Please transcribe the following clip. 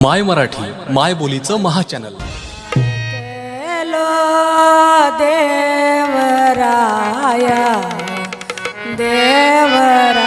माय मराठी माय बोलीचं महाचॅनल. केलो देवराया देवरा